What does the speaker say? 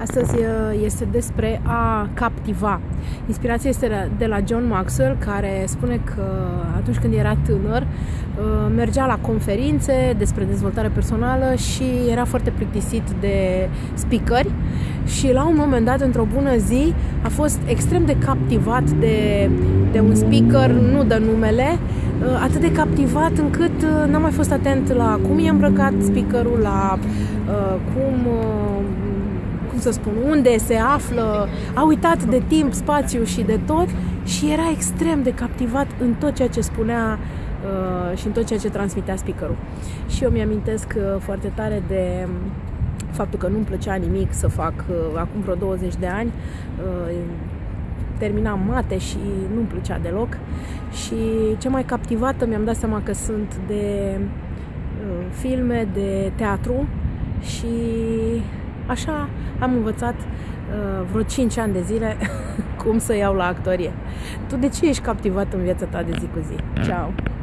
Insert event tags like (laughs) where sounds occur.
Astăzi uh, este despre a captiva. Inspirația este de la John Maxwell, care spune că atunci când era tânăr, uh, mergea la conferințe despre dezvoltare personală și era foarte plictisit de speakeri și la un moment dat, într-o bună zi, a fost extrem de captivat de, de un speaker, nu dă numele, uh, atât de captivat încât n-am mai fost atent la cum e îmbrăcat speakerul, la uh, cum uh, cum să spun, unde se află, a uitat de timp, spațiu și de tot și era extrem de captivat în tot ceea ce spunea uh, și în tot ceea ce transmitea speakerul. Și eu mi-amintesc uh, foarte tare de faptul că nu-mi plăcea nimic să fac uh, acum vreo 20 de ani. Uh, terminam mate și nu-mi plăcea deloc și ce mai captivată mi-am dat seama că sunt de uh, filme, de teatru și Așa am învățat uh, vreo 5 ani de zile (laughs) cum să iau la actorie. Tu de ce ești captivat în viața ta de zi cu zi? Ciao!